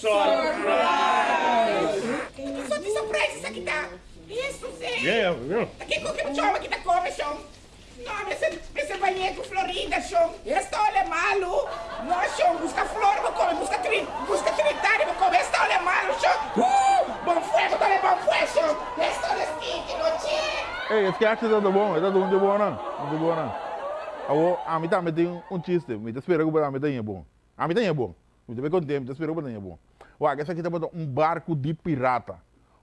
Surprise! Só de surpresa isso aqui tá. Isso, sim. Yeah, yeah. Aqui com que o chama que tá come, chão. Não, esse, esse banheiro Florida, chão. Esse olha é malo. Não, chão, busca flor, vou comer. Busca, tri, busca trinitário, vou comer. Esse olha é malo, chão. Uh, bom fuego, dale bom fuego, chão. Esse olha é stick, não tinha. Ei, esse que acha que tá bom, tá bom de bom não, de bom não. Awo, a mim também tem um, chiste, me tá esperando que a mim é bom. A mim é bom. Me tá bem contente, me tá esperando que é bom. Ué, esse aqui tá um barco de pirata.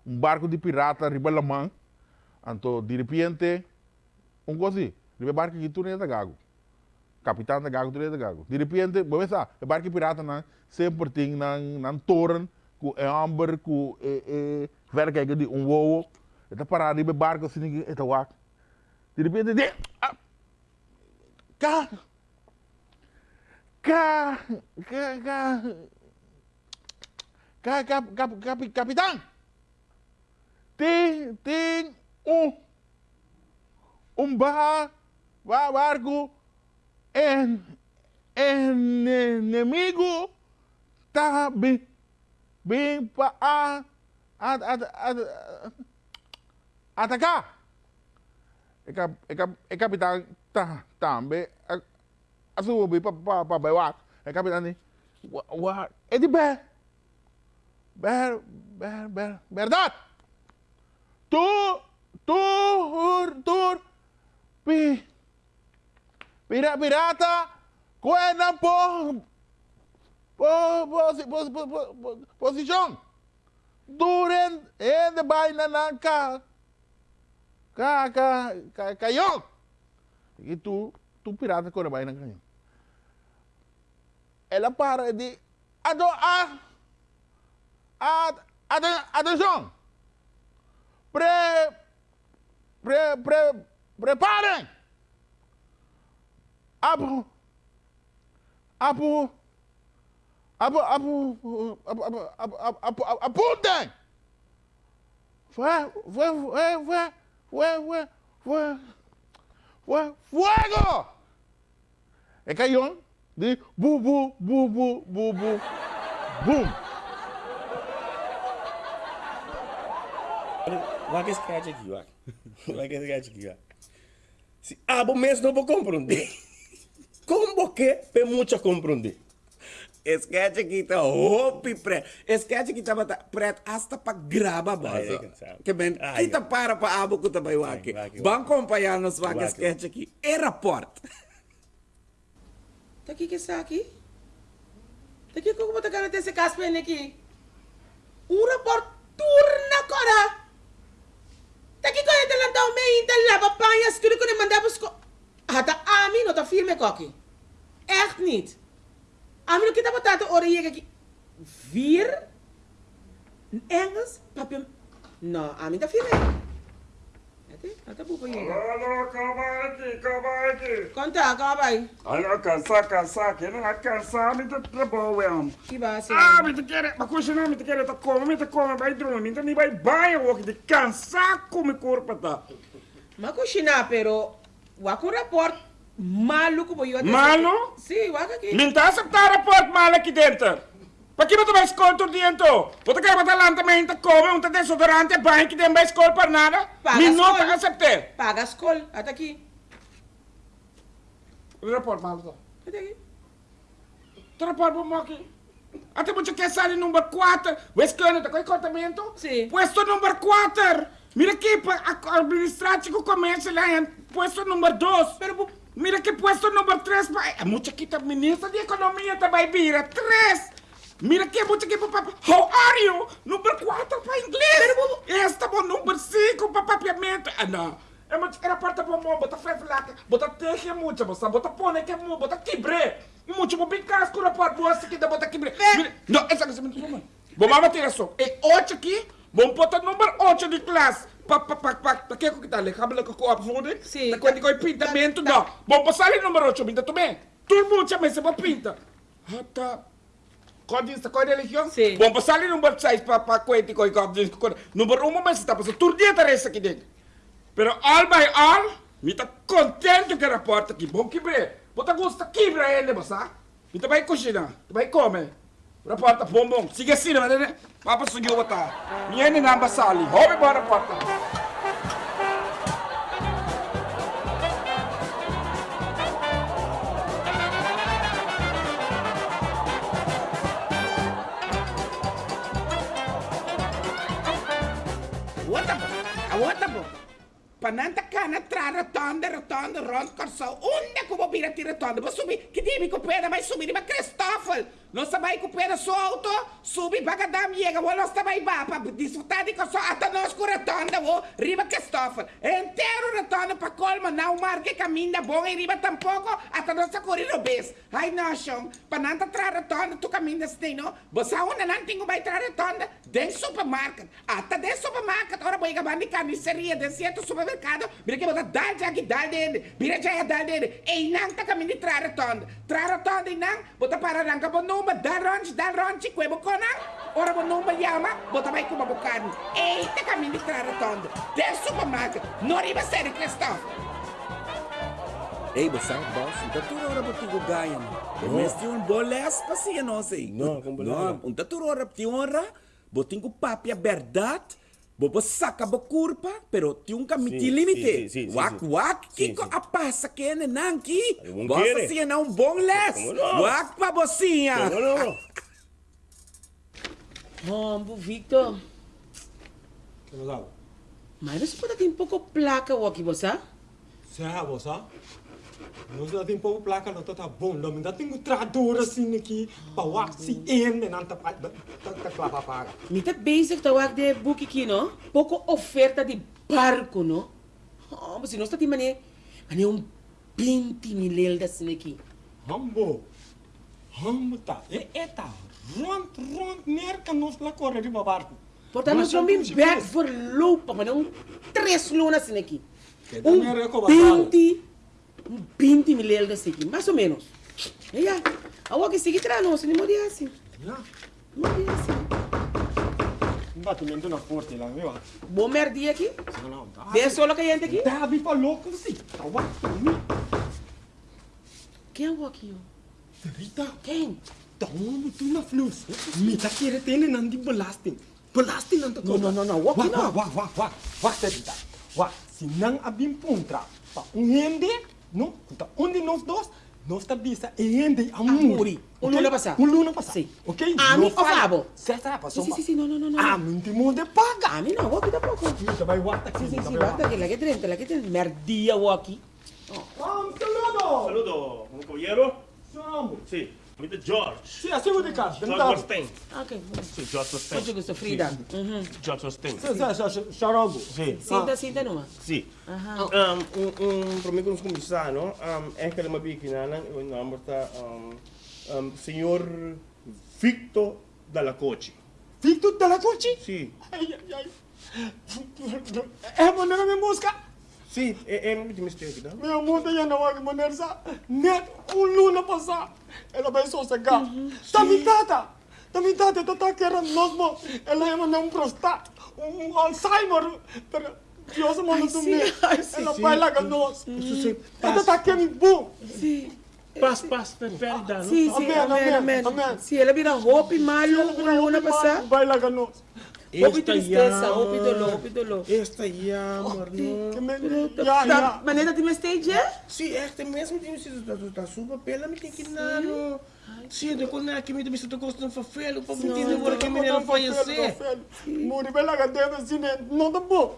Um barco de pirata ribalamã. Então, de repente, um coisa Ribe barco que tu nem é gago. Capitão da gago, tu nem é gago. De repente, vamos pensar, o barco pirata não sempre tem na na torre com é amber com é é verga de um voo. Eta parar ribe barco assim, eta wak. De repente, de cá cá cá cá cá cap, cap, cap, capitão tem tem um um bar barco en, enemigo está bem, bem para a, a, a, a, atacar. E, cap, e, cap, e capitão tá também a, a subir para para para para E capitão ni wa é de ber ber ber ber verdade. Tu tu tu pi Pira, pirata, cuerda por, por, por, por, por, posição. Duren en de vaina na ca, ca, ca, ca, canhão. E tu, tu pirata com a vaina canhão. Ela para de, ado, a, attention, pré, pré, pré, préparez à vous, à vous, à vous, à vous, à Poutine. Fuego! Et quand ils ont dit bou bou bou bou bou bou boum Vai que escreve aqui, vai. Vai que escreve aqui, vai. Se abo mesmo não vou compreender. Como que pe mucho comprender? Sketch aqui tá roupa preto. Sketch aqui tava preto hasta para grava base. Que bem, kita para para abo que também aqui. Vão acompanhar nos vaga sketch aqui. Aeroporto. Tá aqui que está aqui? Tá aqui como tá cara esse caspen aqui? Um report turna cora. Tá aqui quando ele lançou meio então lava panhas tudo quando mandava os Hata Ami não tá firme aqui. Echt niet. Ami não kita batata orelha aqui. Vir Engels, papi. Não, Ami tá firme. Ate, ata bupa yega. Alô, calma aqui, calma aqui. Conta, calma aí. Alô, cansar, cansar, que não é cansar, me tá trabalhando. Que base. Ah, me tá querendo, mas coisa me tá querendo, tá como, me vai dormir, me tá nem vai banho, o que de cansar como corpo tá. Mas coxina, pero Wako report maluco boy. Malo? Sim, waka aqui. Minta aceitar report malo aqui dentro. Para que você vai dentro? Você lá também, então come, um desodorante, banho que tem vai escola para nada? Paga Me não aceitei. Paga a escola, até aqui. O report malo. Até aqui. O report bom aqui. Até você quer sair número 4. O escola, tá com contamento? Sim. Puesto número 4. Mira aqui, administrativo começa lá em puesto número 2. Pero, mira que puesto número 3. É muito aqui, tá ministra de economia também vira. 3. Mira aqui, muito aqui, papá. How are you? Número 4 para inglês. Esta é o número 5 para papiamento. Ah, não. É muito era parte para mão, bota fé flaca, bota teche muito, moça, bota pone que é muito, bota quibre. Muito, bom bem casco na parte, moça, que dá bota quibre. Não, essa coisa é muito bom. Vou mamar tirar só. E 8 aqui, bom botar número 8 de classe. Pa, pa, pa, pa, pa, que que tá ali? Cabelo que eu opvoeding? Sim. Da quando eu pintamento, não. Bom, passar ali número 8, pinta também. Todo mundo chama esse pinta. Hata. Código, qual religião? Sim. Bom, passar ali número 6 para para coente com o Número 1, mas está passando tudo dia tarefas aqui dentro. Pero all by all, me tá contente que rapporta aqui. Bom que bem. Bota gosta que pra ele, moça. Me tá vai cozinhar, vai comer. Reporta bombom. Sige sino ba ne? Papa sugi wata. Miye ni namba sali. Hobi ba reporta. Pananta ka na tra rotonda, rotonda, rond corso. Unde ko mobile ti rotonda. Ba subi, che dimmi ko pena mai subi ma Cristofel. Non sabay ko pena sua auto. Subi bagadam yega, wala sta mai bapa. Disfrutadi ko so ata nos ko rotonda wo. Riba Cristofel. Entero rotonda pa colma na o mar que caminha bom e riba tampouco ata nos sa corri robes. Ai noshong, pananta tra rotonda tu caminha steno. Basa una nan tingo mai tra rotonda. Den supermarket. Ata den supermarket. Ora boy gabandi carniceria den certo supermercado. Mira que bota dal jagi dal dende. Mira jaya dal dende. E nang ta caminha tra rotonda. Tra rotonda nang bota para ranga bo numa ronchi kwebo kona. Ora numa yama bota mai kuma bukan. E ta caminha tra rotonda. Den supermarket. Non riba seri Christophe. Ei, você boss, então tu ora botigo ganha. Mas tem um boles pasia não sei. Não, com Não, um tatu ora ti ora, botingo papia verdade. Bobo saca bo curpa, pero ti un camiti Sim, limite. sim, sim, Wak wak, kiko a passa que é nanki. Bossa sim não um bom les. Wak pa bocinha. Hombo, Victor. ¿Qué pasa? Mas você pode ter um pouco placa aqui, você? Se é você? Nós já tem pouco placa, não tá bom. Não me dá tem tradutor assim aqui. Para o se em, não tá tá tá clava paga. Me tá bezig te wak de boek aqui, não? Pouco oferta de barco, não? Oh, mas se nós tá tem mané, mané um 20 mil da cine aqui. Hambo. Hambo tá. É é tá. Rond rond merca nós lá corre de barco. Portanto, nós vamos back for loop, mané um três lunas cine aqui. Um também é como a 20, um 20 mil da cine aqui, mais ou menos. E já, a wak seguir tra não, se não morrer assim. Ja. Morrer assim. Batimento na porta lá, viu? Bom merdi aqui. Não, não. Vê só que a gente aqui. Tá vi para louco assim. Tá o Quem é o aqui, ó? Rita. Quem? Tamo tu na flus. Me tá querendo ter nanti belasting. Belasting nanti No, no, no, no. Wak Wah, wah, wah, wah, wah. Wah, Rita. Wah, sinang abim puntra. Pa un hende, no? Kuta undi nos dos, nos tá bisa e hende amuri. Amuri. Un luna passa. Un luna passa. Sì. Ok? Ami No o falla. fabo? Sì, sì, pa, Sì, insomma. sì, sì, no, no, no, no. Ah, minti mo de paga. A mim não, wak da pouco. Ita bay wata Sim, sim, sim, basta que la que trenta, la que trenta. Merdia waki. Um saludo. Saludo, un caballero. Saludo. Sí, ahorita George. Sì, assim o de casa. George Rostein. Ok, Sí, George Rostein. muito gosto, Frida. Uhum. George Rostein. Sì, sì, sì, Charago. Sí. Sinta, sinta numa. Sí. Aha. Um, um, um, para mim, como começar, não? Um, é que ele me bique, não? O nome está, um, um, senhor Victor Dalla Cochi. Victor della Coci? Sí, Ai, ai, ai. É maneira me busca. Sí, é, é muito mistério, não? Meu mundo ya na wag maneira sa. Net un luna pasa. Ela vai só sacar. Tamitata. Tamitata tata kera nosmo. Ela é um prostat. Um Alzheimer. Pero Dios mano Ai, tu me. Ela vai lá nós. Isso se Ela tá querendo bom. Pas, prefere dar, não? sim, sim, Amém, amém. Se ela vira roupa e malho, um luna passar. Vai lá nós. E tristeza, e e dolor. Esta Que. Tá- tá- ja. Maneira de me stage, é? Sim, esta mesmo tem sido da sua pela me tem que não? Sim, de quando é que me deve ser gostando de fazer, para me entender agora que me não conhecer. Muri lá dentro assim, não tá bom.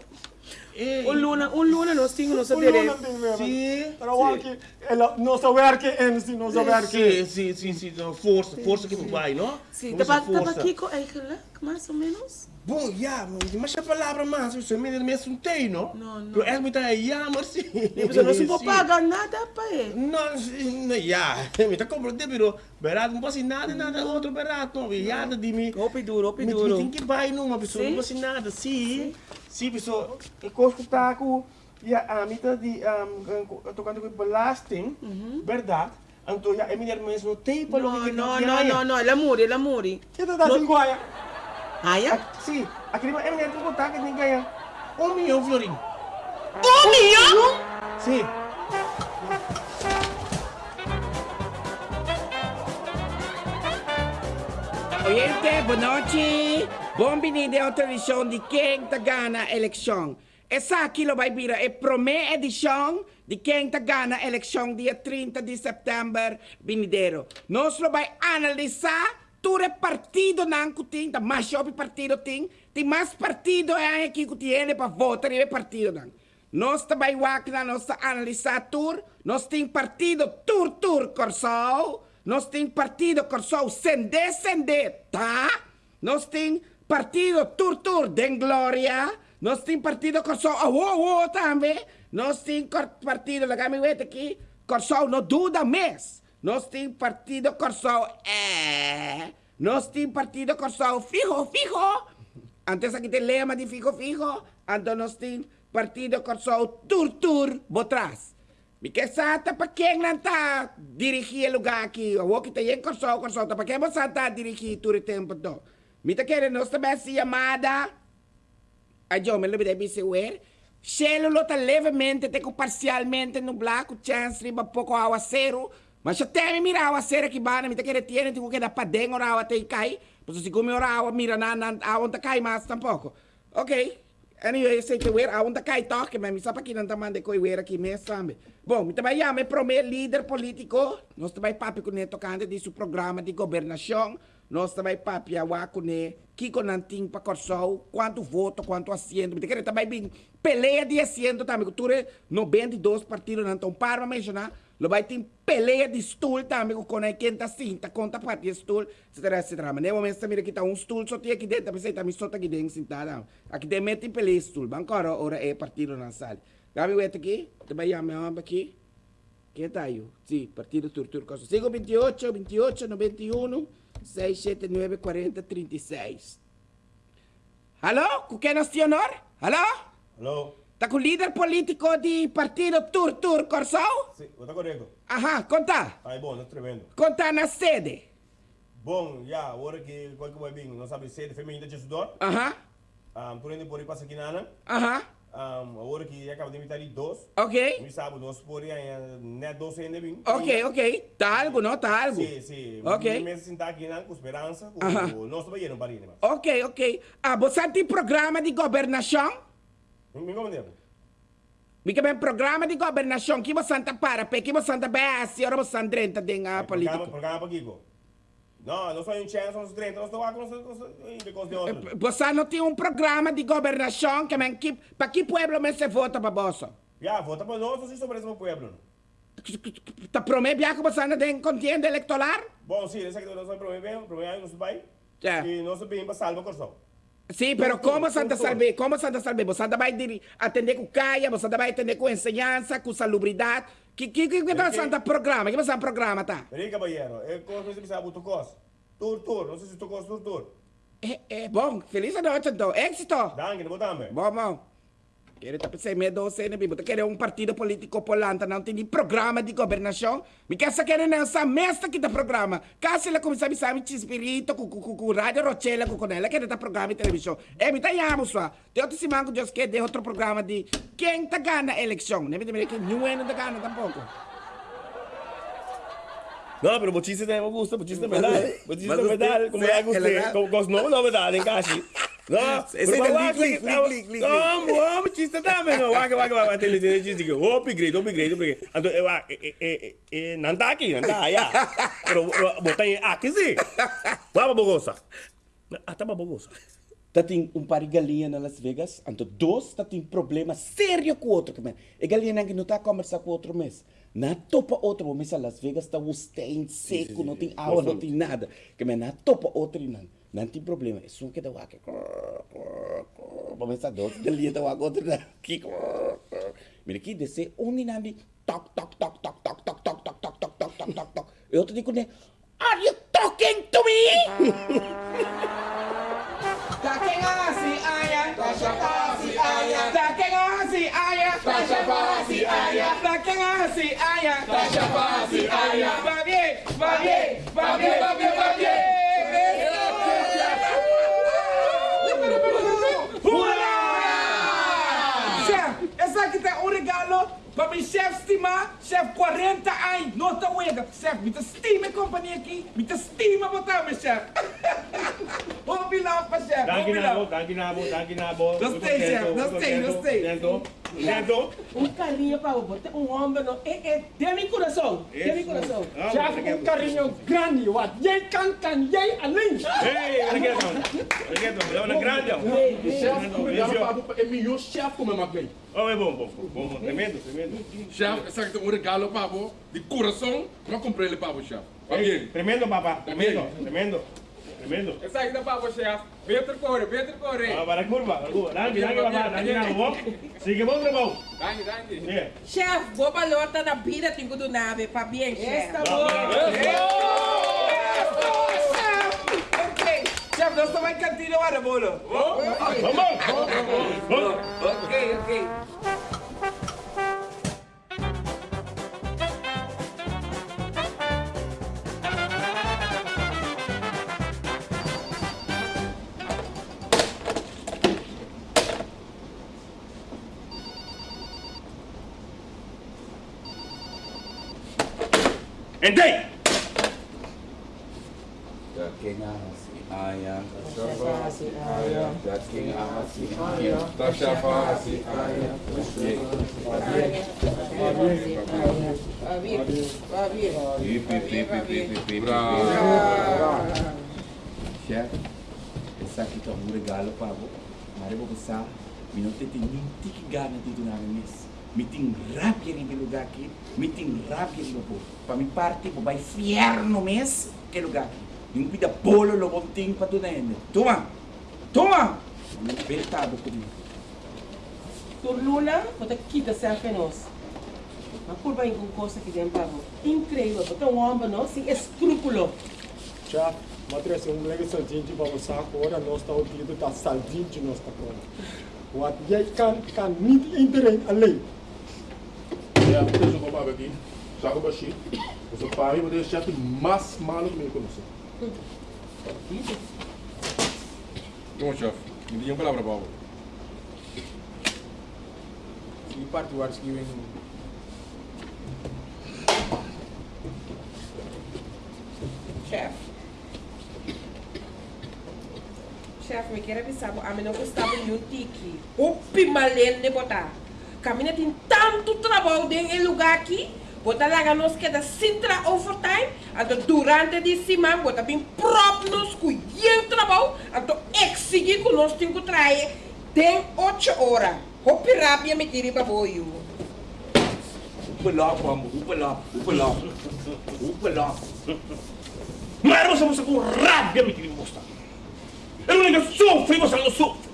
Um luna, um luna nós tínhamos nossa direita. tem. Sim, igual que ela não que é, se não saber que. Sim, sim, sim, força, força que vai, não? Sim, tava força. aqui com ela, mais ou menos. Bom, já, mas a palavra mais, você me me assuntei, não? Não, não. É muito aí, sim. Depois eu não vou pagar nada para ele. Não, não, já, me está compreendendo, pero barato, não posso nada, nada outro barato, não, já, de mim. Roupa e duro, e Me duro. tem que vai numa pessoa, não posso nada, sim. Sim, pessoa, eu gosto tá com, já, a mita de, tocando com belasting, verdade? Então, já, é melhor mesmo, tem para Não, não, não, não, não, ela muri, ela muri. Que tá dando guaia? Ah, é? Sim, aquele é melhor tu contar que ninguém ganha um milhão, Florinho. Um milhão? Sim. Oyente, boa noite. Bom-vindo a outra edição de Quem Tá Gana Eleição. Essa aqui vai vir a primeira edição de Quem Tá Gana Eleição dia 30 de setembro vindouro. Nós vamos analisar todo partido não que tem, mais shopping partido tem, tem mais partido é aqui que tem para votar e partido não. Nós também vamos analisar tudo, nós tem partido tur tur Corsol, nós tem partido Corsol sende sende, tá? Nós tem partido tur tur den Glória, nós tem partido Corsol oh, oh, oh, também, nós tem partido, lá me aqui, Corsol não duda mais. Nós tem partido com sol, é. Nós tem partido com sol, fijo, fijo. Antes aqui tem lema de fijo, fijo. Então nós tem partido com sol, tur, tur, Porque Santa, para quem não tá dirigir lugar aqui? Eu vou que tem é com sol, com sol. Tá. Para quem você está dirigir todo o tempo? Então? Mitä kere nosta bäsi amada. Ajo, me lembra de ver uer. Cielo lota levemente, teco parcialmente nublado, chance riba pouco aguacero. Mas se mirar a ser aqui bana, me querer tiene, tengo que dar para dentro ahora te cai. Pues si come ahora mira na na aonde cai mais tampouco. Ok. Anyway, sei que ver aonde cai toque, mas me sabe que não tá mande coi ver aqui mesmo, sabe? Bom, me também me promete líder político, nós também papi com neto cante seu programa de governação, nós também papi a com ne, que com nanting para corsol, quanto voto, quanto assento, me querer também bem peleia de assento também, que tu 92 partidos não estão para mencionar, Lo vai ter peleia de stool também com a quem tá cinta, conta parte de stool, etc, etc. Mas no momento também aqui tá um stool só tem aqui dentro, tá me só aqui dentro sentado. Aqui tem mete peleia stool, bancora ora é partido na sala. Gabi wet aqui, também já me aqui. Quem tá aí? Sim, partido Turtur Costa. 5, 28, 28, 91, 6, 7, 9, 40, 36. Alô? Com quem nós temos honor? Alô? Alô? Tá com o líder político de partido Tur Tur Corsol? Sim, está correto. Aham, conta. Aí, bom, não tremendo. Conta na sede. Bom, já, agora que qual que vai vir, não sabe sede feminina de estudar. Aham. Um, por ainda por aí passa aqui nana. Aham. Um, agora que acaba de invitar ali dois. Ok. Me sabe, nós por aí, né, dois ainda bem. Ok, ok. Tá algo, não? Tá algo. Sim, sim. Ok. Me sentar aqui na com esperança, com o nosso banheiro, barine. Ok, ok. Ah, você tem programa de governação? Mica è programa de governação que chi Santa Para, chi Santa Bessi, ora Santa Drenta di una politica. Un programma per chi? No, non sono in censo, non sono não non sono qua, non sono... Você não tem um programa de governação que man, que, para que pueblo você vota para você? Já, vota para nós, se sobre esse pueblo. Tá promete que você não tem contienda eleitoral? Bom, sim, esse aqui não sou problema, o problema é que não se. E não sou bem para salvar o coração. Sim, pero Doutor, como Santa doutor. Salve, como Santa Salve, você vai atender com caia, você vai atender com ensinança, com salubridade. Que que que que Ok. você programa? Que você programa tá? Peraí, caballero, é como você sabe o tocos. Tur, tur, não sei se tocos, tur, tur. É, é bom, feliz noite então, êxito. Danke, não botamos. Bom, bom. Quero sem medo ou sem bibo. Querer um partido político polanta, não tem programa de governação. Me quer saber nessa mesa que tá programa. Caso como sabe, a me saber espírito, com, com, com, com rádio Rochela, com conela, querer tá programa e televisão. É, me tá amo, só. Tem outro semana que Deus quer, de outro programa de quem tá ganha a eleição. Nem me tem que nenhum tá ganha tampouco. No, pero Bochista é me gusta, Bochista é da. Bochista me verdade, como é, é me gusta. novos não nuevos novedades, casi. No, No, bom, chiste também, não. Vai, vai, vai, tem chiste que upgrade, upgrade, upgrade. Então, eu eh eh eh não tá aqui, não tá, já. Pero botar aqui sim. Vamos bogosa. Ah, tá bogosa. Tá tem um par de galinha na Las Vegas, então dois tá tem problema sério com o outro. E galinha que não tá conversar com o outro mês. Na topa outro mês a Las Vegas tá o em seco, não tem água, não tem nada. Que na topa outro não. Não tem problema. É só que dá o aqui. Vamos a dois galinha dá o aqui outro aqui. Mira aqui desce um e nada. Toc toc toc toc toc toc toc toc toc toc toc toc toc toc. E outro digo né. Are you talking to me? Daking asi aya, tasha pasi aya. Daking asi aya, tasha pasi aya. Daking asi aya, tasha pasi aya. Va bien, va bien, Tá serve 40 ai, nota uega, serve muita estima a companhia aqui, muita estima a botar, meu chefe. Vou pilar para chefe, vou pilar. Danke, Nabo, danke, Nabo, danke, Nabo. Gostei, chefe, gostei, gostei não contento. Um carinho para o botar um homem no. É, é, de mi coração. De mi coração. Ah, obrigado. um carinho grande, wat jij kan, kan jij alleen. Hey, obrigado. Obrigado, é uma grande. Chef, come Isso. galo papo, é melhor chef como é bem. Oh, é bom, bom, bom, tremendo, tremendo. Chef, essa aqui é um regalo papo, de coração, não comprei ele papo, chef. Tá Hey, bem? tremendo, papá, tremendo, tremendo, tremendo. Essa aqui da papo, chef. Beter corre, beter corre. Ah, para a curva, para a curva. Danke, danke, papá, danke Nabo. Sigue bom trabalho. Danke, danke. Yeah. Chef, vou balota na vida tenho do nave, para bem, chef. Esta boa. Ok. Chef, nós estamos em cantina agora, bolo. Vamos! Vamos! Ok, ok. Assim. Pip, pip, pip, pip, pip, pip. Chef, essa aqui tá um regalo para você. Mas eu vou passar, eu não tenho nem tique gana de tu na mesa. Me tem rábia em lugar aqui, me tem rábia no povo. Para me parte, vou vai fiar no mês, que lugar aqui. Não pida bolo, lo bom tem para tu na ende. Toma! Toma! Não apertado comigo. Tu Luna, você quita self em nós. Mas por bem com coisa que tem para Incrível, porque um homem não sem escrúpulo. Chef, matres um lege saldinho para você agora, nós está o dia da saldinho de nós está pronto. Wat jij kan, kan niet iedereen alleen. Ook papo aqui. Saco baixinho. Eu sou pai, eu vou deixar chef mais maluco mesmo com você. Bom, chef, me diga uma palavra para você. Die part waar ik in. Chef. Chef, me quer avisar, a mim não gostava de um tique. O pimalene de botar. Caminha tem tanto trabalho do lugar aqui. Bota lá nós que da sintra overtime. Então, durante de semana, bota bem próprio nos cuidando trabalho. Então, exigir que nós temos que trazer tem 8 horas. Hopi rápido me tire para boio. Upelop, amor, upelop, upelop. Upelop. Mas você com rábia me queria mostrar. Eu não sofre, você não sofre.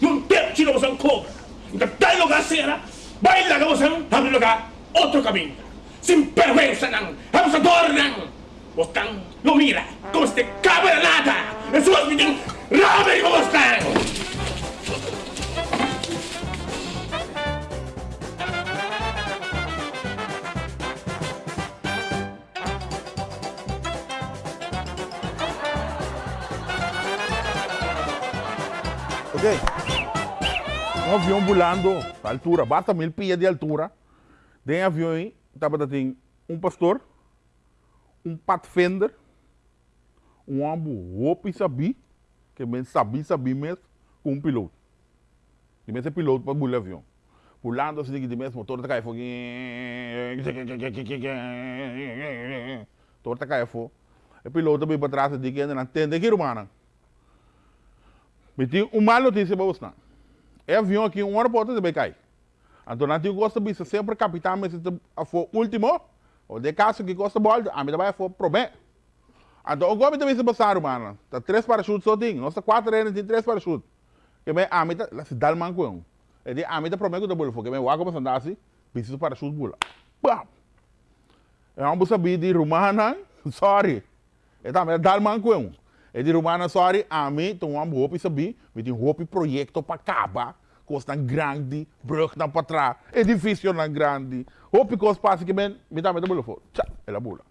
Não tem tiro, você não cobra. Então, tá em lugar será, vai lá que você não abre lugar, outro caminho. Sem perversa não, abusador não. Você não mira, como se cabra nada. As suas me tem rábia como estão. Um avião a altura, basta mil pies de altura. Do avião estava tem um pastor, um pathfinder, um ambo roupa e sabi, que bem sabi, sabi mesmo, com um piloto. E mesmo piloto para o avião. Pulando assim, de mesmo, motor caindo fogo. Motor tá caindo fogo. O piloto veio para trás e disse que ainda não entende aqui, romana. Meti uma notícia para você. É avião aqui, uma hora porta também cai. Então, tem gosto de sempre capitão, mas se for último, ou de caso que gosta bolsa, a mim também foi problema. Então, o governo também se passar, mano. Tá três parachutes só tem. Nossa quatro anos tem três parachutes. Que bem, a mim tá, se dá man com. É de a mim tá problema que tá bolo, que bem, o água passando assim, preciso parachute bula. Pam. É um saber de rumana, sorry. É também dá man com. É de rumana, sorry, a mim tem um roupa saber, me tem roupa projeto para acabar. Costa grande, brug para trás, edifício na grande. Roupa que os passa que bem, me dá me dá bolo. Tchau, ela bula.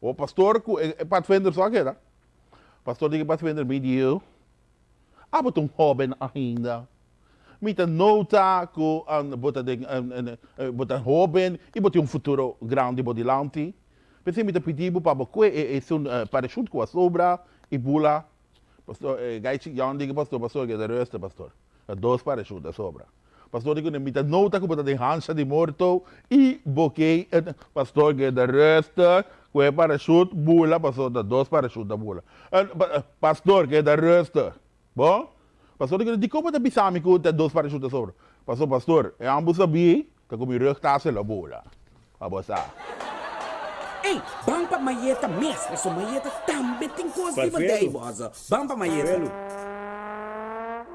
O pastor, para vender só que era. Pastor diga para vender vídeo. Ah, mas um jovem ainda. Een nota, com een, bota de, een, een, een, bota een jovem, e bota um futuro grande body lanti. Pensei een pedido para você, é, é um uh, parachute com a sobra, e bula. Pastor, eh, gaitje, Jan diga pastor, pastor, que de ruste, pastor. É dois parachutes sobra. Pastor, digo, nemita nota que bota de hansa de morto e boquei, pastor, que de ruste, que parachute, bula, pastor, de dois parachutes da bula. Eh, pa- eh, Pastor, que de ruste. Bom? Pastor, digo, di como de bisami que de dois parachutes sobra. Pastor, pastor, é ambos sabia, que como rug tasse la bula. Abosa. Ei, bang pa mayeta mestre, so mayeta também tem coisa de Parfelo. badei, bosa. Bang pa mayeta.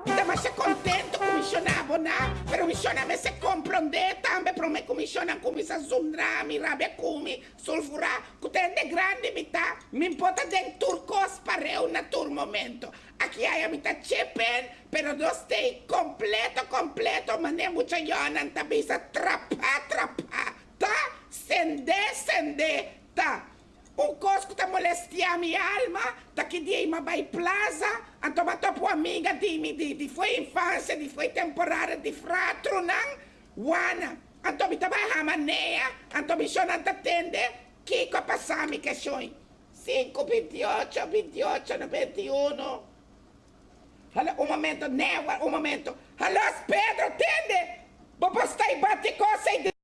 Ainda mais se contento commissionavo na, pero missiona se comprende tambe pro me commissiona come sa zundra mi rabbia come sulfura kutende grande mita mi importa den turcos pareu na tur momento aqui hai a mita chepen pero do stay completo completo mane mucha yonan tabisa trapa trapa ta sende sende ta un cosco ta molestia mi alma, ta che di ma vai plaza, anto ma topo amiga di mi di, di foi infanzia, di foi temporare di fratro nan, wana, anto mi taba hamanea, anto mi sono antatende, Kiko passami che sono 5, 28, 28, 21. Allora, un momento, Newa, un momento. Allora, Pedro, tende! Vou postar e bate coisa aí